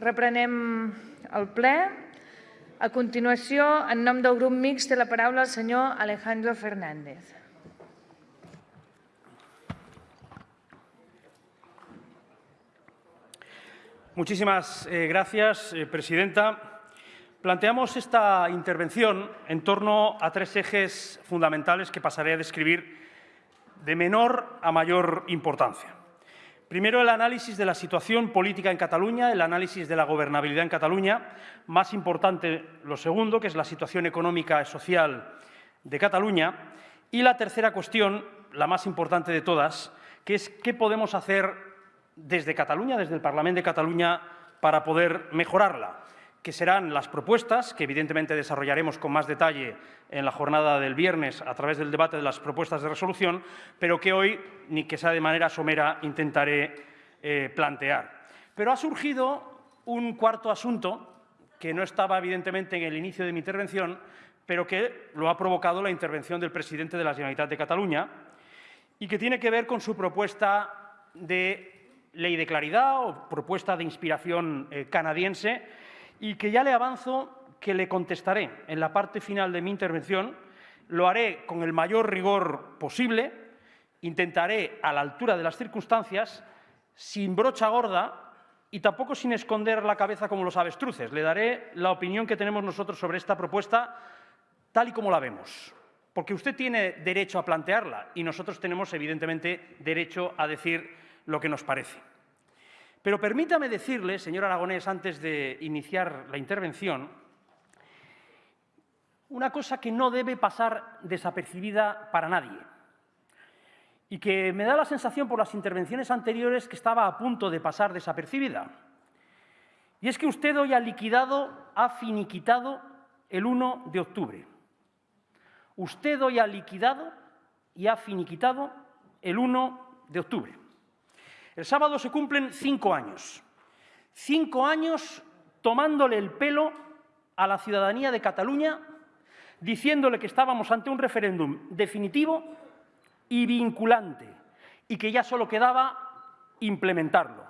Reprenem el ple. A continuació, en nom del grup mixt, té la paraula el senyor Alejandro Fernández. Muchísimas eh, gracias, eh, Presidenta. Planteamos esta intervención en torno a tres ejes fundamentales que pasaré a describir de menor a mayor importancia. Primero, el análisis de la situación política en Cataluña, el análisis de la gobernabilidad en Cataluña. Más importante, lo segundo, que es la situación económica y social de Cataluña. Y la tercera cuestión, la más importante de todas, que es qué podemos hacer desde Cataluña, desde el Parlamento de Cataluña, para poder mejorarla que serán las propuestas, que evidentemente desarrollaremos con más detalle en la jornada del viernes a través del debate de las propuestas de resolución, pero que hoy, ni que sea de manera somera, intentaré eh, plantear. Pero ha surgido un cuarto asunto que no estaba evidentemente en el inicio de mi intervención, pero que lo ha provocado la intervención del presidente de la Generalitat de Cataluña y que tiene que ver con su propuesta de ley de claridad o propuesta de inspiración eh, canadiense y que ya le avanzo que le contestaré en la parte final de mi intervención. Lo haré con el mayor rigor posible, intentaré a la altura de las circunstancias, sin brocha gorda y tampoco sin esconder la cabeza como los avestruces. Le daré la opinión que tenemos nosotros sobre esta propuesta tal y como la vemos. Porque usted tiene derecho a plantearla y nosotros tenemos, evidentemente, derecho a decir lo que nos parece. Pero permítame decirle, señor Aragonés, antes de iniciar la intervención, una cosa que no debe pasar desapercibida para nadie y que me da la sensación por las intervenciones anteriores que estaba a punto de pasar desapercibida. Y es que usted hoy ha liquidado, ha finiquitado el 1 de octubre. Usted hoy ha liquidado y ha finiquitado el 1 de octubre. El sábado se cumplen cinco años. Cinco años tomándole el pelo a la ciudadanía de Cataluña, diciéndole que estábamos ante un referéndum definitivo y vinculante y que ya solo quedaba implementarlo.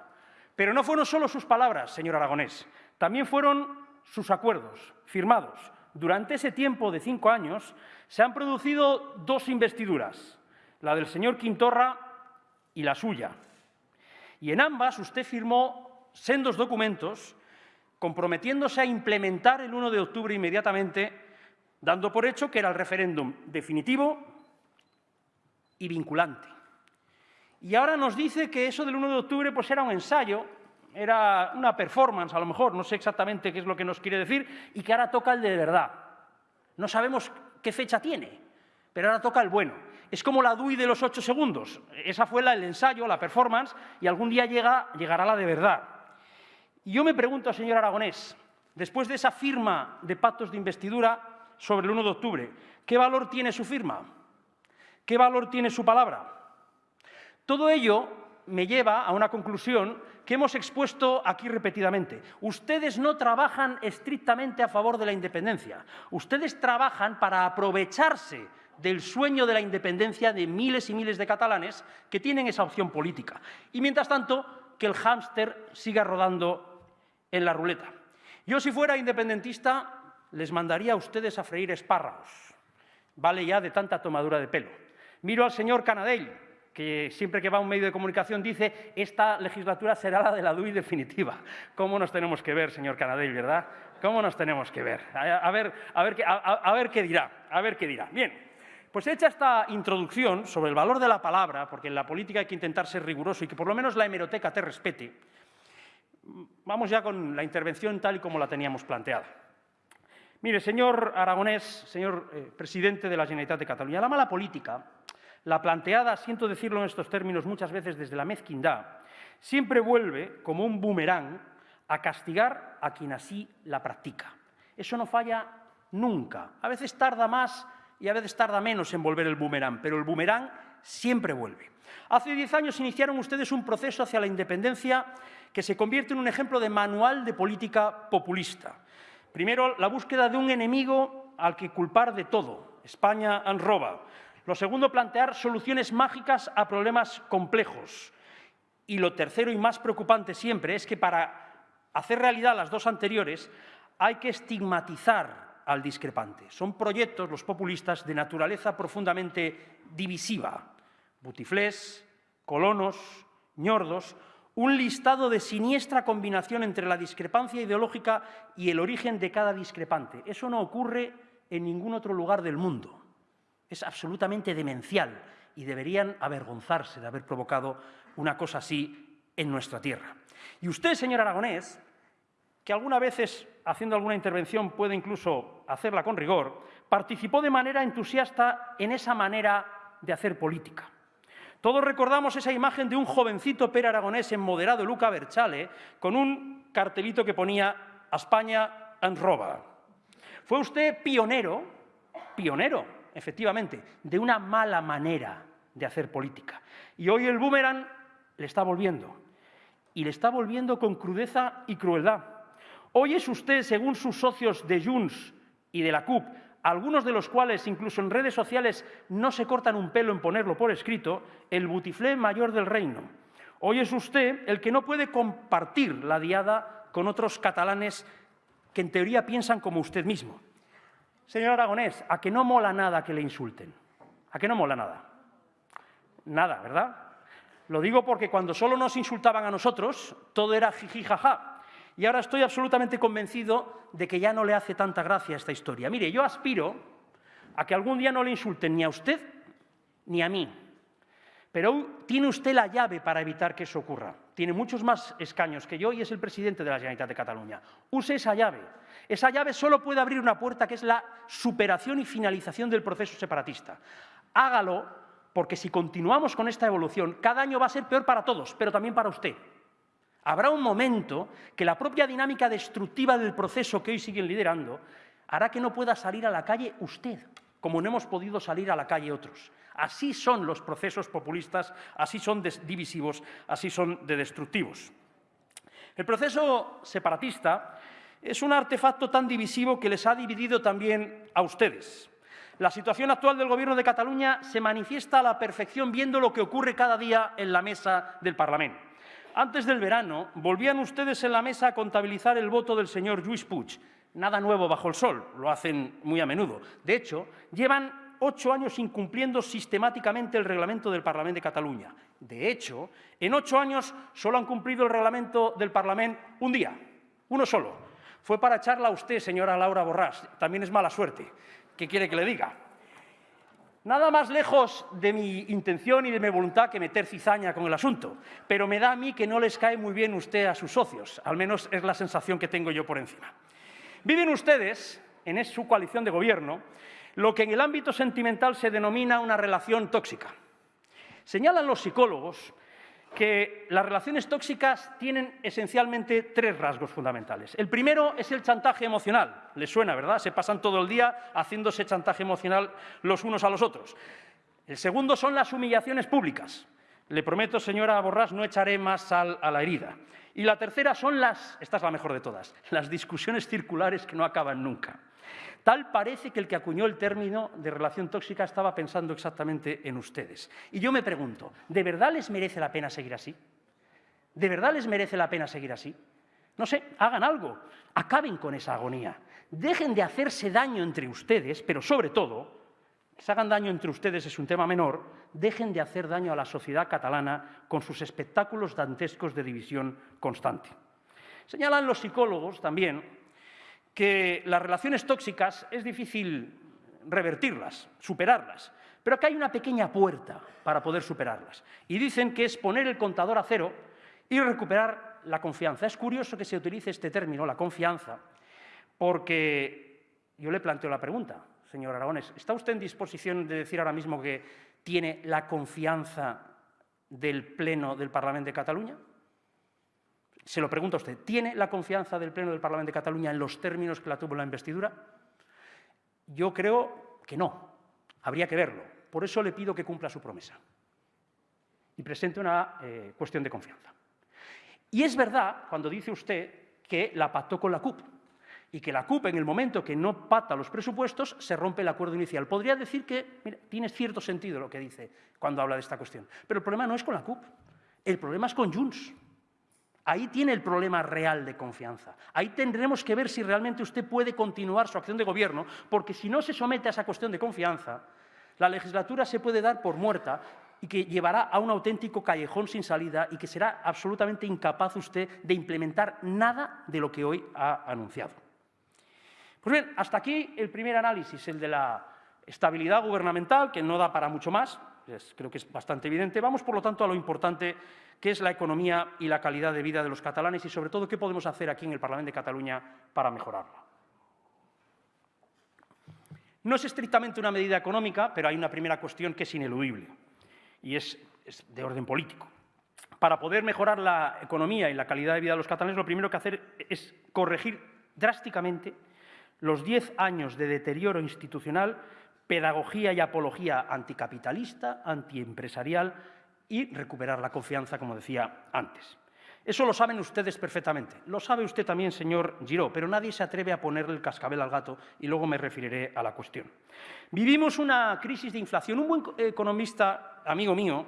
Pero no fueron solo sus palabras, señor Aragonés, también fueron sus acuerdos firmados. Durante ese tiempo de cinco años se han producido dos investiduras, la del señor Quintorra y la suya. Y en ambas usted firmó sendos documentos comprometiéndose a implementar el 1 de octubre inmediatamente, dando por hecho que era el referéndum definitivo y vinculante. Y ahora nos dice que eso del 1 de octubre pues era un ensayo, era una performance a lo mejor, no sé exactamente qué es lo que nos quiere decir, y que ahora toca el de verdad. No sabemos qué fecha tiene, pero ahora toca el bueno. Es como la DUI de los ocho segundos. Esa fue la, el ensayo, la performance, y algún día llega, llegará la de verdad. Y yo me pregunto, señor Aragonés, después de esa firma de pactos de investidura sobre el 1 de octubre, ¿qué valor tiene su firma? ¿Qué valor tiene su palabra? Todo ello me lleva a una conclusión que hemos expuesto aquí repetidamente. Ustedes no trabajan estrictamente a favor de la independencia. Ustedes trabajan para aprovecharse del sueño de la independencia de miles y miles de catalanes que tienen esa opción política. Y mientras tanto, que el hámster siga rodando en la ruleta. Yo, si fuera independentista, les mandaría a ustedes a freír espárragos. Vale ya de tanta tomadura de pelo. Miro al señor Canadell, que siempre que va a un medio de comunicación dice esta legislatura será la de la DUI definitiva. ¿Cómo nos tenemos que ver, señor Canadell, verdad? ¿Cómo nos tenemos que ver? A, ver, a, ver, a ver qué dirá, a ver qué dirá. Bien, pues hecha esta introducción sobre el valor de la palabra, porque en la política hay que intentar ser riguroso y que por lo menos la hemeroteca te respete, vamos ya con la intervención tal y como la teníamos planteada. Mire, señor Aragonés, señor eh, presidente de la Generalitat de Cataluña, la mala política, la planteada, siento decirlo en estos términos muchas veces desde la mezquindad, siempre vuelve como un boomerang a castigar a quien así la practica. Eso no falla nunca. A veces tarda más y a veces tarda menos en volver el boomerang, pero el boomerang siempre vuelve. Hace diez años iniciaron ustedes un proceso hacia la independencia que se convierte en un ejemplo de manual de política populista. Primero, la búsqueda de un enemigo al que culpar de todo, España en roba. Lo segundo, plantear soluciones mágicas a problemas complejos. Y lo tercero y más preocupante siempre es que para hacer realidad las dos anteriores, hay que estigmatizar al discrepante. Son proyectos, los populistas, de naturaleza profundamente divisiva. Butiflés, colonos, ñordos, un listado de siniestra combinación entre la discrepancia ideológica y el origen de cada discrepante. Eso no ocurre en ningún otro lugar del mundo. Es absolutamente demencial y deberían avergonzarse de haber provocado una cosa así en nuestra tierra. Y usted, señor Aragonés, que algunas veces, haciendo alguna intervención, puede incluso hacerla con rigor, participó de manera entusiasta en esa manera de hacer política. Todos recordamos esa imagen de un jovencito per aragonés en moderado Luca Berchale con un cartelito que ponía a España en roba. Fue usted pionero, pionero, efectivamente, de una mala manera de hacer política. Y hoy el boomerang le está volviendo. Y le está volviendo con crudeza y crueldad. Hoy es usted, según sus socios de Junts y de la CUP, algunos de los cuales incluso en redes sociales no se cortan un pelo en ponerlo por escrito, el butiflé mayor del reino. Hoy es usted el que no puede compartir la diada con otros catalanes que en teoría piensan como usted mismo. Señor Aragonés, ¿a que no mola nada que le insulten? ¿A que no mola nada? Nada, ¿verdad? Lo digo porque cuando solo nos insultaban a nosotros, todo era jiji jaja. Y ahora estoy absolutamente convencido de que ya no le hace tanta gracia esta historia. Mire, yo aspiro a que algún día no le insulten ni a usted ni a mí. Pero tiene usted la llave para evitar que eso ocurra. Tiene muchos más escaños que yo y es el presidente de la Generalitat de Cataluña. Use esa llave. Esa llave solo puede abrir una puerta que es la superación y finalización del proceso separatista. Hágalo porque si continuamos con esta evolución, cada año va a ser peor para todos, pero también para usted. Habrá un momento que la propia dinámica destructiva del proceso que hoy siguen liderando hará que no pueda salir a la calle usted, como no hemos podido salir a la calle otros. Así son los procesos populistas, así son divisivos, así son de destructivos. El proceso separatista es un artefacto tan divisivo que les ha dividido también a ustedes. La situación actual del Gobierno de Cataluña se manifiesta a la perfección viendo lo que ocurre cada día en la mesa del Parlamento. Antes del verano, volvían ustedes en la mesa a contabilizar el voto del señor Lluís Puig. Nada nuevo bajo el sol, lo hacen muy a menudo. De hecho, llevan ocho años incumpliendo sistemáticamente el reglamento del Parlamento de Cataluña. De hecho, en ocho años solo han cumplido el reglamento del Parlamento un día, uno solo. Fue para echarla a usted, señora Laura Borrás. También es mala suerte. ¿Qué quiere que le diga? Nada más lejos de mi intención y de mi voluntad que meter cizaña con el asunto, pero me da a mí que no les cae muy bien usted a sus socios, al menos es la sensación que tengo yo por encima. Viven ustedes, en su coalición de gobierno, lo que en el ámbito sentimental se denomina una relación tóxica. Señalan los psicólogos que las relaciones tóxicas tienen esencialmente tres rasgos fundamentales. El primero es el chantaje emocional. Les suena, ¿verdad? Se pasan todo el día haciéndose chantaje emocional los unos a los otros. El segundo son las humillaciones públicas. Le prometo, señora Borrás, no echaré más sal a la herida. Y la tercera son las, esta es la mejor de todas, las discusiones circulares que no acaban nunca. Tal parece que el que acuñó el término de relación tóxica estaba pensando exactamente en ustedes. Y yo me pregunto, ¿de verdad les merece la pena seguir así? ¿De verdad les merece la pena seguir así? No sé, hagan algo, acaben con esa agonía. Dejen de hacerse daño entre ustedes, pero sobre todo, que se hagan daño entre ustedes es un tema menor, dejen de hacer daño a la sociedad catalana con sus espectáculos dantescos de división constante. Señalan los psicólogos también que las relaciones tóxicas es difícil revertirlas, superarlas, pero que hay una pequeña puerta para poder superarlas. Y dicen que es poner el contador a cero y recuperar la confianza. Es curioso que se utilice este término, la confianza, porque yo le planteo la pregunta, señor Aragones, ¿está usted en disposición de decir ahora mismo que tiene la confianza del Pleno del Parlamento de Cataluña? Se lo pregunto a usted, ¿tiene la confianza del Pleno del Parlamento de Cataluña en los términos que la tuvo la investidura? Yo creo que no. Habría que verlo. Por eso le pido que cumpla su promesa y presente una eh, cuestión de confianza. Y es verdad cuando dice usted que la pactó con la CUP y que la CUP en el momento que no pacta los presupuestos se rompe el acuerdo inicial. Podría decir que tiene cierto sentido lo que dice cuando habla de esta cuestión. Pero el problema no es con la CUP, el problema es con Junts. Ahí tiene el problema real de confianza. Ahí tendremos que ver si realmente usted puede continuar su acción de gobierno, porque si no se somete a esa cuestión de confianza, la legislatura se puede dar por muerta y que llevará a un auténtico callejón sin salida y que será absolutamente incapaz usted de implementar nada de lo que hoy ha anunciado. Pues bien, hasta aquí el primer análisis, el de la estabilidad gubernamental, que no da para mucho más, creo que es bastante evidente. Vamos, por lo tanto, a lo importante que es la economía y la calidad de vida de los catalanes y, sobre todo, qué podemos hacer aquí en el Parlamento de Cataluña para mejorarla. No es estrictamente una medida económica, pero hay una primera cuestión que es ineludible y es, de orden político. Para poder mejorar la economía y la calidad de vida de los catalanes, lo primero que hacer es corregir drásticamente los diez años de deterioro institucional, pedagogía y apología anticapitalista, antiempresarial y recuperar la confianza, como decía antes. Eso lo saben ustedes perfectamente. Lo sabe usted también, señor Giró, pero nadie se atreve a ponerle el cascabel al gato y luego me referiré a la cuestión. Vivimos una crisis de inflación. Un buen economista, amigo mío,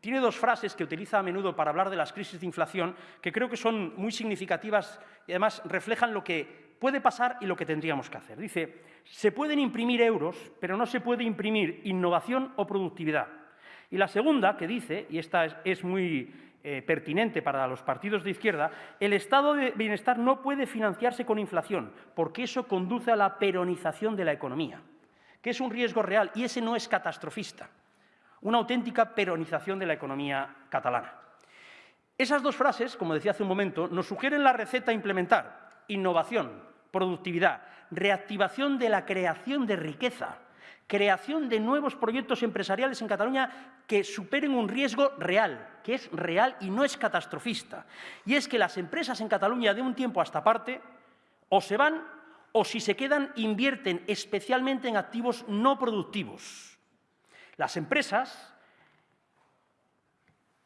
tiene dos frases que utiliza a menudo para hablar de las crisis de inflación que creo que son muy significativas y además reflejan lo que puede pasar y lo que tendríamos que hacer. Dice, se pueden imprimir euros, pero no se puede imprimir innovación o productividad. Y la segunda, que dice, y esta es, muy eh, pertinente para los partidos de izquierda, el estado de bienestar no puede financiarse con inflación, porque eso conduce a la peronización de la economía, que es un riesgo real, y ese no es catastrofista, una auténtica peronización de la economía catalana. Esas dos frases, como decía hace un momento, nos sugieren la receta a implementar, innovación, productividad, reactivación de la creación de riqueza, creación de nuevos proyectos empresariales en Cataluña que superen un riesgo real, que es real y no es catastrofista. Y es que las empresas en Cataluña de un tiempo hasta parte o se van o si se quedan invierten especialmente en activos no productivos. Las empresas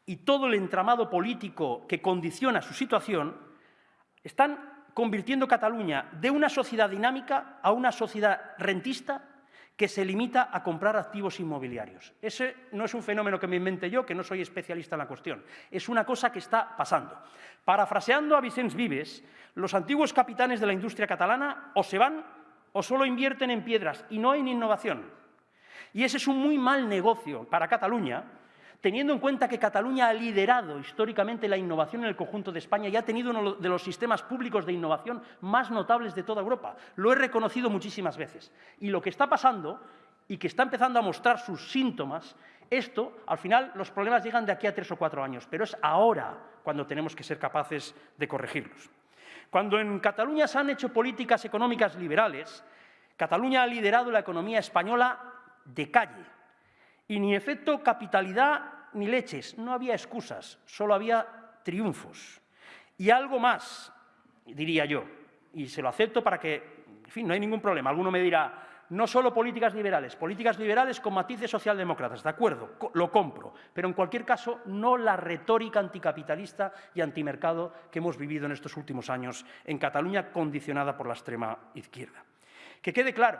y todo el entramado político que condiciona su situación están convirtiendo Cataluña de una sociedad dinámica a una sociedad rentista que se limita a comprar activos inmobiliarios. Ese no es un fenómeno que me invente yo, que no soy especialista en la cuestión. Es una cosa que está pasando. Parafraseando a Vicens Vives, los antiguos capitanes de la industria catalana o se van o solo invierten en piedras y no en innovación. Y ese es un muy mal negocio para Cataluña, teniendo en cuenta que Cataluña ha liderado históricamente la innovación en el conjunto de España y ha tenido uno de los sistemas públicos de innovación más notables de toda Europa. Lo he reconocido muchísimas veces. Y lo que está pasando, y que está empezando a mostrar sus síntomas, esto, al final, los problemas llegan de aquí a tres o cuatro años, pero es ahora cuando tenemos que ser capaces de corregirlos. Cuando en Cataluña se han hecho políticas económicas liberales, Cataluña ha liderado la economía española de calle, y ni efecto capitalidad ni leches, no había excusas, solo había triunfos. Y algo más, diría yo, y se lo acepto para que, en fin, no hay ningún problema. Alguno me dirá, no solo políticas liberales, políticas liberales con matices socialdemócratas, de acuerdo, lo compro, pero en cualquier caso no la retórica anticapitalista y antimercado que hemos vivido en estos últimos años en Cataluña, condicionada por la extrema izquierda. Que quede claro,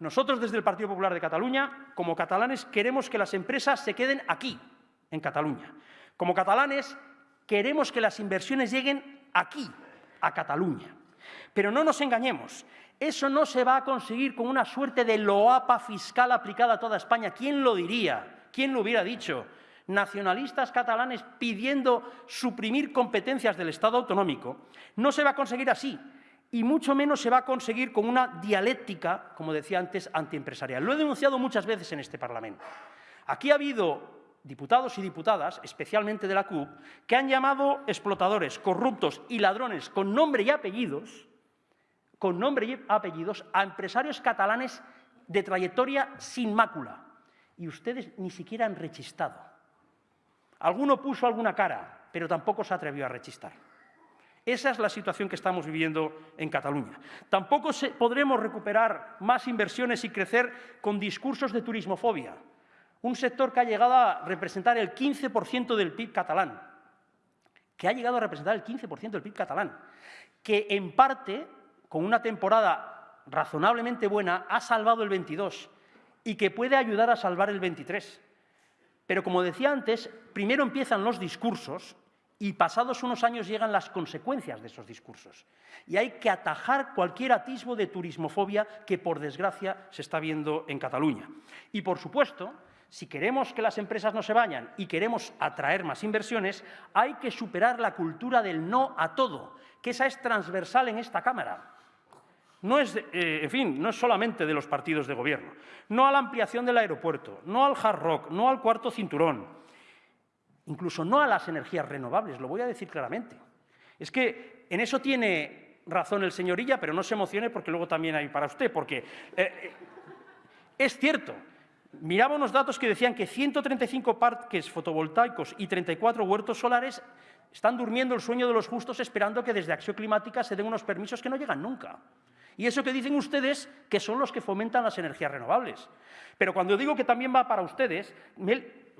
nosotros desde el Partido Popular de Cataluña, como catalanes, queremos que las empresas se queden aquí, en Cataluña. Como catalanes, queremos que las inversiones lleguen aquí, a Cataluña. Pero no nos engañemos, eso no se va a conseguir con una suerte de loapa fiscal aplicada a toda España. ¿Quién lo diría? ¿Quién lo hubiera dicho? Nacionalistas catalanes pidiendo suprimir competencias del Estado autonómico. No se va a conseguir así y mucho menos se va a conseguir con una dialéctica, como decía antes, antiempresarial. Lo he denunciado muchas veces en este Parlamento. Aquí ha habido diputados y diputadas, especialmente de la CUP, que han llamado explotadores, corruptos y ladrones con nombre y apellidos, con nombre y apellidos, a empresarios catalanes de trayectoria sin mácula. Y ustedes ni siquiera han rechistado. Alguno puso alguna cara, pero tampoco se atrevió a rechistar. Esa es la situación que estamos viviendo en Cataluña. Tampoco podremos recuperar más inversiones y crecer con discursos de turismofobia. Un sector que ha llegado a representar el 15% del PIB catalán, que ha llegado a representar el 15% del PIB catalán, que en parte, con una temporada razonablemente buena, ha salvado el 22 y que puede ayudar a salvar el 23. Pero como decía antes, primero empiezan los discursos Y pasados unos años llegan las consecuencias de esos discursos. Y hay que atajar cualquier atisbo de turismofobia que, por desgracia, se está viendo en Cataluña. Y, por supuesto, si queremos que las empresas no se vayan y queremos atraer más inversiones, hay que superar la cultura del no a todo, que esa es transversal en esta Cámara. No es, eh, en fin, no es solamente de los partidos de gobierno. No a la ampliación del aeropuerto, no al hard rock, no al cuarto cinturón, incluso no a las energías renovables, lo voy a decir claramente. Es que en eso tiene razón el señorilla, pero no se emocione porque luego también hay para usted, porque eh, eh, es cierto, miraba unos datos que decían que 135 parques fotovoltaicos y 34 huertos solares están durmiendo el sueño de los justos esperando que desde Acción Climática se den unos permisos que no llegan nunca. Y eso que dicen ustedes que son los que fomentan las energías renovables. Pero cuando digo que también va para ustedes,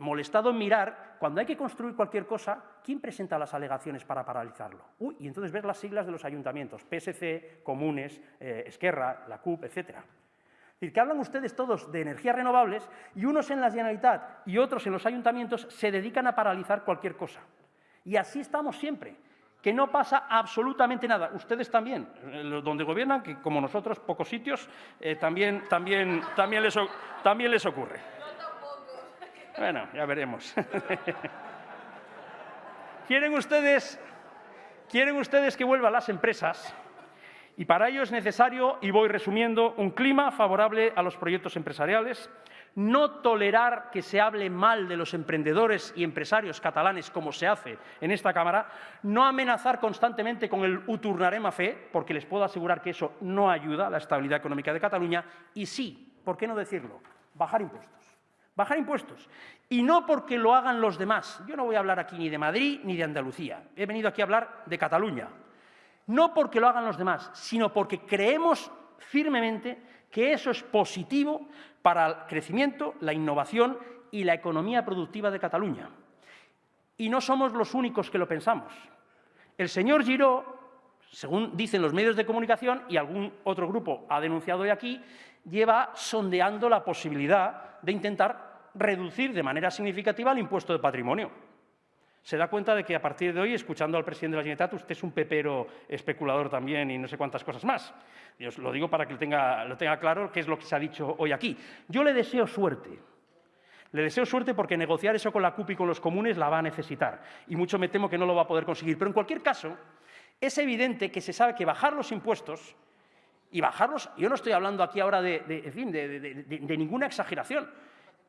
molestado en mirar, cuando hay que construir cualquier cosa, ¿quién presenta las alegaciones para paralizarlo? Uy, y entonces ves las siglas de los ayuntamientos, PSC, Comunes, eh, Esquerra, la CUP, etcétera. Es decir, que hablan ustedes todos de energías renovables y unos en la Generalitat y otros en los ayuntamientos se dedican a paralizar cualquier cosa. Y así estamos siempre, que no pasa absolutamente nada. Ustedes también, eh, donde gobiernan, que como nosotros, pocos sitios, eh, también, también, también, les, también les ocurre. Bueno, ya veremos. ¿Quieren ustedes, ¿Quieren ustedes que vuelvan las empresas? Y para ello es necesario, y voy resumiendo, un clima favorable a los proyectos empresariales, no tolerar que se hable mal de los emprendedores y empresarios catalanes como se hace en esta Cámara, no amenazar constantemente con el uturnarem a fe, porque les puedo asegurar que eso no ayuda a la estabilidad económica de Cataluña, y sí, ¿por qué no decirlo?, bajar impuestos. Bajar impuestos. Y no porque lo hagan los demás. Yo no voy a hablar aquí ni de Madrid ni de Andalucía. He venido aquí a hablar de Cataluña no porque lo hagan los demás, sino porque creemos firmemente que eso es positivo para el crecimiento, la innovación y la economía productiva de Cataluña. Y no somos los únicos que lo pensamos. El señor Giró, según dicen los medios de comunicación y algún otro grupo ha denunciado hoy aquí, lleva sondeando la posibilidad de intentar reducir de manera significativa el impuesto de patrimonio se da cuenta de que a partir de hoy, escuchando al presidente de la Generalitat, usted es un pepero especulador también y no sé cuántas cosas más. Y os lo digo para que lo tenga, claro qué es lo que se ha dicho hoy aquí. Yo le deseo suerte. Le deseo suerte porque negociar eso con la CUP y con los comunes la va a necesitar. Y mucho me temo que no lo va a poder conseguir. Pero en cualquier caso, es evidente que se sabe que bajar los impuestos y bajarlos, yo no estoy hablando aquí ahora de, de ninguna exageración.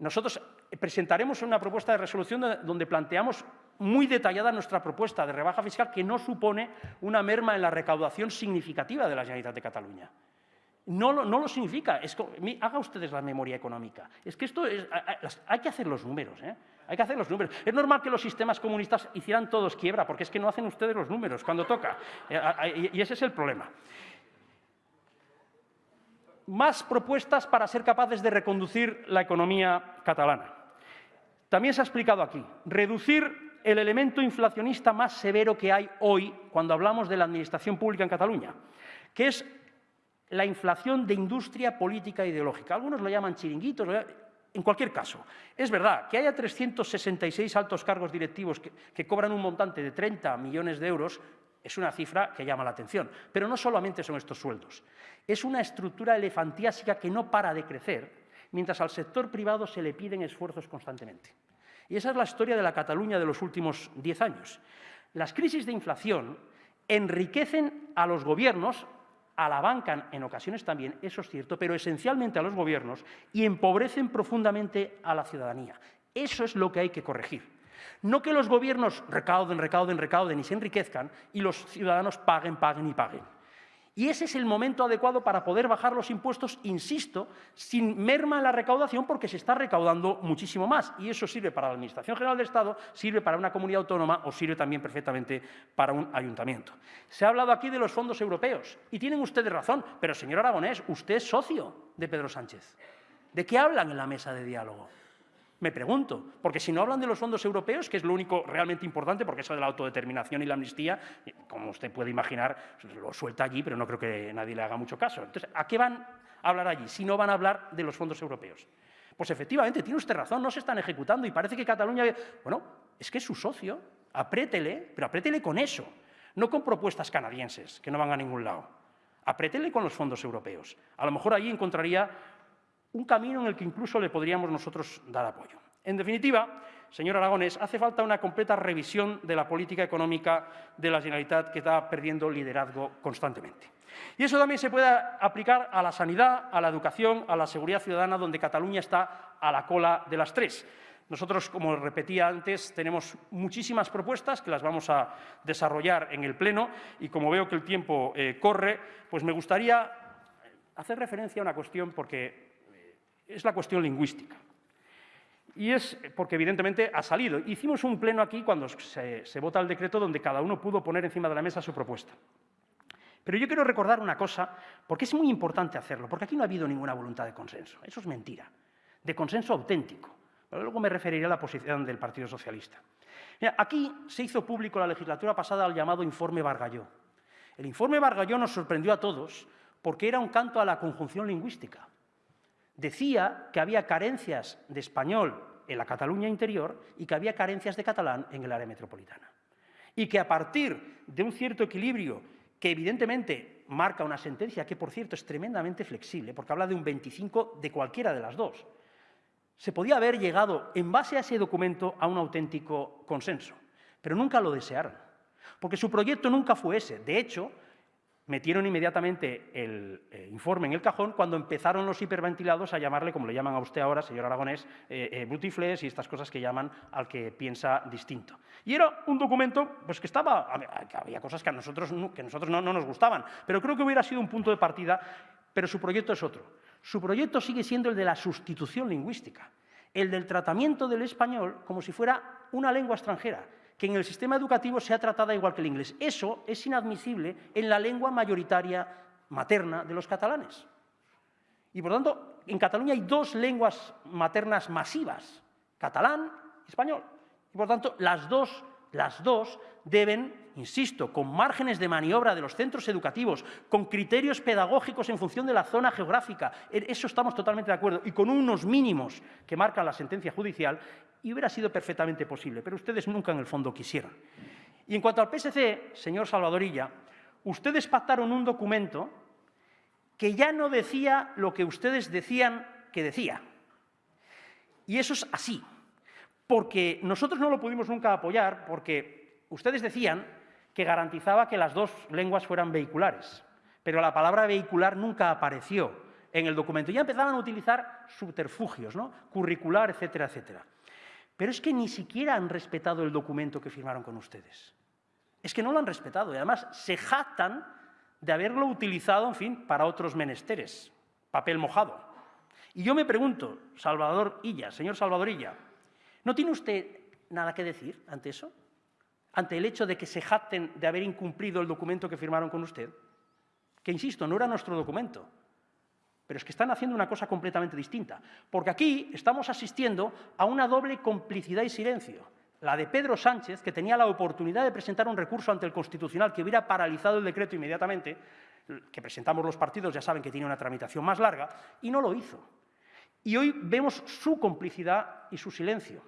Nosotros presentaremos una propuesta de resolución donde planteamos muy detallada nuestra propuesta de rebaja fiscal que no supone una merma en la recaudación significativa de la Generalitat de Cataluña. No lo, no lo significa. Es, haga ustedes la memoria económica. Es que esto es, hay que hacer los números. ¿eh? Hay que hacer los números. Es normal que los sistemas comunistas hicieran todos quiebra, porque es que no hacen ustedes los números cuando toca. Eh, y ese es el problema. Más propuestas para ser capaces de reconducir la economía catalana. También se ha explicado aquí. Reducir el elemento inflacionista más severo que hay hoy cuando hablamos de la administración pública en Cataluña, que es la inflación de industria política e ideológica. Algunos lo llaman chiringuitos, en cualquier caso. Es verdad que haya 366 altos cargos directivos que, que cobran un montante de 30 millones de euros, es una cifra que llama la atención. Pero no solamente son estos sueldos. Es una estructura elefantiásica que no para de crecer, mientras al sector privado se le piden esfuerzos constantemente. Y esa es la historia de la Cataluña de los últimos diez años. Las crisis de inflación enriquecen a los gobiernos, a la banca en ocasiones también, eso es cierto, pero esencialmente a los gobiernos, y empobrecen profundamente a la ciudadanía. Eso es lo que hay que corregir. No que los gobiernos recauden, recauden, recauden y se enriquezcan y los ciudadanos paguen, paguen y paguen. Y ese es el momento adecuado para poder bajar los impuestos, insisto, sin merma en la recaudación porque se está recaudando muchísimo más. Y eso sirve para la Administración General del Estado, sirve para una comunidad autónoma o sirve también perfectamente para un ayuntamiento. Se ha hablado aquí de los fondos europeos y tienen ustedes razón, pero señor Aragonés, usted es socio de Pedro Sánchez. ¿De qué hablan en la mesa de diálogo? Me pregunto, porque si no hablan de los fondos europeos, que es lo único realmente importante, porque eso de la autodeterminación y la amnistía, como usted puede imaginar, lo suelta allí, pero no creo que nadie le haga mucho caso. Entonces, ¿a qué van a hablar allí si no van a hablar de los fondos europeos? Pues efectivamente, tiene usted razón, no se están ejecutando y parece que Cataluña... Bueno, es que es su socio, Apriétele, pero apriétele con eso, no con propuestas canadienses que no van a ningún lado. Apriétele con los fondos europeos. A lo mejor allí encontraría un camino en el que incluso le podríamos nosotros dar apoyo. En definitiva, señor Aragonés, hace falta una completa revisión de la política económica de la Generalitat que está perdiendo liderazgo constantemente. Y eso también se puede aplicar a la sanidad, a la educación, a la seguridad ciudadana, donde Cataluña está a la cola de las tres. Nosotros, como repetía antes, tenemos muchísimas propuestas que las vamos a desarrollar en el Pleno y como veo que el tiempo eh, corre, pues me gustaría hacer referencia a una cuestión porque es la cuestión lingüística. Y es porque, evidentemente, ha salido. Hicimos un pleno aquí cuando se, vota el decreto donde cada uno pudo poner encima de la mesa su propuesta. Pero yo quiero recordar una cosa, porque es muy importante hacerlo, porque aquí no ha habido ninguna voluntad de consenso. Eso es mentira, de consenso auténtico. Pero luego me referiré a la posición del Partido Socialista. Aquí se hizo público la legislatura pasada el llamado informe Bargalló. El informe Bargalló nos sorprendió a todos porque era un canto a la conjunción lingüística. Decía que había carencias de español en la Cataluña interior y que había carencias de catalán en el área metropolitana. Y que a partir de un cierto equilibrio que evidentemente marca una sentencia que, por cierto, es tremendamente flexible, porque habla de un 25 de cualquiera de las dos, se podía haber llegado, en base a ese documento, a un auténtico consenso. Pero nunca lo desearon, porque su proyecto nunca fue ese. De hecho, metieron inmediatamente el eh, informe en el cajón cuando empezaron los hiperventilados a llamarle, como le llaman a usted ahora, señor Aragonés, eh, eh y estas cosas que llaman al que piensa distinto. Y era un documento pues, que estaba, había cosas que a nosotros, que nosotros no nos gustaban, pero creo que hubiera sido un punto de partida, pero su proyecto es otro. Su proyecto sigue siendo el de la sustitución lingüística, el del tratamiento del español como si fuera una lengua extranjera, que en el sistema educativo sea tratada igual que el inglés. Eso es inadmisible en la lengua mayoritaria materna de los catalanes. Y por tanto, en Cataluña hay dos lenguas maternas masivas, catalán y español. Y por tanto, las dos, las dos deben insisto, con márgenes de maniobra de los centros educativos, con criterios pedagógicos en función de la zona geográfica, eso estamos totalmente de acuerdo, y con unos mínimos que marca la sentencia judicial, y hubiera sido perfectamente posible, pero ustedes nunca en el fondo quisieron. Y en cuanto al PSC, señor Salvadorilla, ustedes pactaron un documento que ya no decía lo que ustedes decían que decía. Y eso es así, porque nosotros no lo pudimos nunca apoyar, porque ustedes decían que garantizaba que las dos lenguas fueran vehiculares. Pero la palabra vehicular nunca apareció en el documento. Ya empezaban a utilizar subterfugios, ¿no? curricular, etcétera, etcétera. Pero es que ni siquiera han respetado el documento que firmaron con ustedes. Es que no lo han respetado y además se jactan de haberlo utilizado, en fin, para otros menesteres, papel mojado. Y yo me pregunto, Salvador Illa, señor Salvador Illa, ¿no tiene usted nada que decir ante eso? Ante el hecho de que se jacten de haber incumplido el documento que firmaron con usted? Que, insisto, no era nuestro documento, pero es que están haciendo una cosa completamente distinta. Porque aquí estamos asistiendo a una doble complicidad y silencio. La de Pedro Sánchez, que tenía la oportunidad de presentar un recurso ante el Constitucional que hubiera paralizado el decreto inmediatamente, que presentamos los partidos, ya saben que tiene una tramitación más larga, y no lo hizo. Y hoy vemos su complicidad y su silencio.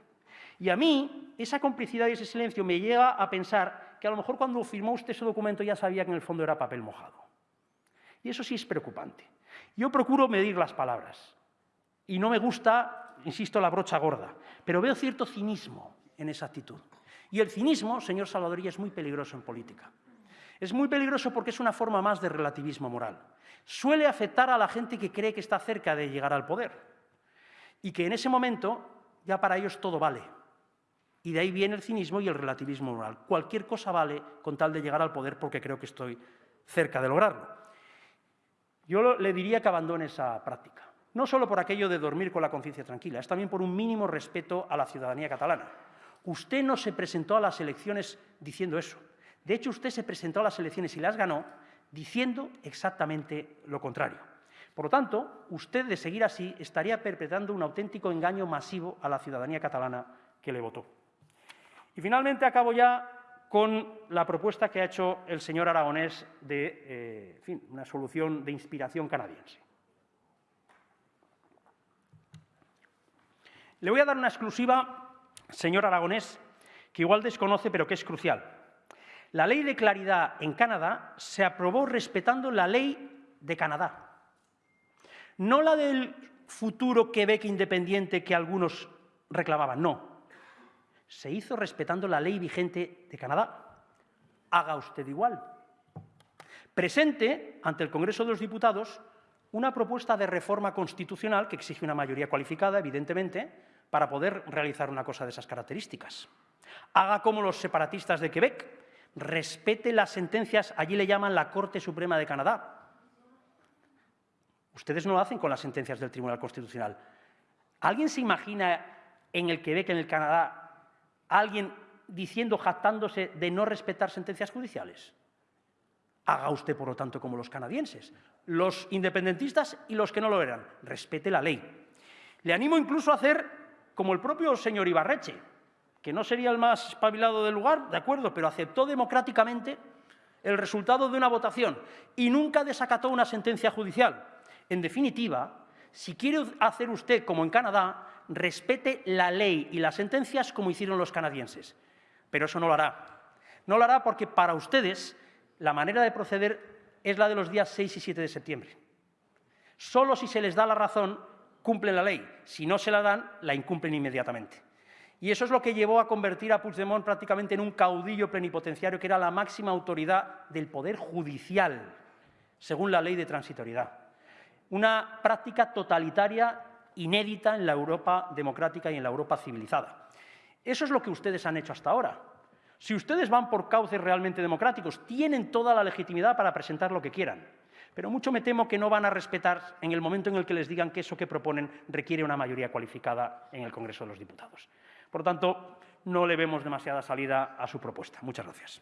Y a mí, esa complicidad y ese silencio me llega a pensar que a lo mejor cuando firmó usted ese documento ya sabía que en el fondo era papel mojado. Y eso sí es preocupante. Yo procuro medir las palabras. Y no me gusta, insisto, la brocha gorda. Pero veo cierto cinismo en esa actitud. Y el cinismo, señor Salvadorilla, es muy peligroso en política. Es muy peligroso porque es una forma más de relativismo moral. Suele afectar a la gente que cree que está cerca de llegar al poder y que en ese momento ya para ellos todo vale. Y de ahí viene el cinismo y el relativismo moral. Cualquier cosa vale con tal de llegar al poder porque creo que estoy cerca de lograrlo. Yo le diría que abandone esa práctica. No solo por aquello de dormir con la conciencia tranquila, es también por un mínimo respeto a la ciudadanía catalana. Usted no se presentó a las elecciones diciendo eso. De hecho, usted se presentó a las elecciones y las ganó diciendo exactamente lo contrario. Por lo tanto, usted, de seguir así, estaría perpetrando un auténtico engaño masivo a la ciudadanía catalana que le votó. Y finalmente acabo ya con la propuesta que ha hecho el señor Aragonés de eh, una solución de inspiración canadiense. Le voy a dar una exclusiva, señor Aragonés, que igual desconoce, pero que es crucial. La ley de claridad en Canadá se aprobó respetando la ley de Canadá, no la del futuro Quebec independiente que algunos reclamaban, no. Se hizo respetando la ley vigente de Canadá. Haga usted igual. Presente ante el Congreso de los Diputados una propuesta de reforma constitucional que exige una mayoría cualificada, evidentemente, para poder realizar una cosa de esas características. Haga como los separatistas de Quebec, respete las sentencias, allí le llaman la Corte Suprema de Canadá. Ustedes no lo hacen con las sentencias del Tribunal Constitucional. ¿Alguien se imagina en el Quebec, en el Canadá, alguien diciendo, jactándose de no respetar sentencias judiciales? Haga usted, por lo tanto, como los canadienses, los independentistas y los que no lo eran. Respete la ley. Le animo incluso a hacer como el propio señor Ibarreche, que no sería el más espabilado del lugar, de acuerdo, pero aceptó democráticamente el resultado de una votación y nunca desacató una sentencia judicial. En definitiva, si quiere hacer usted como en Canadá, respete la ley y las sentencias como hicieron los canadienses. Pero eso no lo hará. No lo hará porque para ustedes la manera de proceder es la de los días 6 y 7 de septiembre. Solo si se les da la razón cumplen la ley. Si no se la dan, la incumplen inmediatamente. Y eso es lo que llevó a convertir a Puigdemont prácticamente en un caudillo plenipotenciario que era la máxima autoridad del poder judicial, según la ley de transitoriedad. Una práctica totalitaria inédita en la Europa democrática y en la Europa civilizada. Eso es lo que ustedes han hecho hasta ahora. Si ustedes van por cauces realmente democráticos, tienen toda la legitimidad para presentar lo que quieran. Pero mucho me temo que no van a respetar en el momento en el que les digan que eso que proponen requiere una mayoría cualificada en el Congreso de los Diputados. Por lo tanto, no le vemos demasiada salida a su propuesta. Muchas gracias.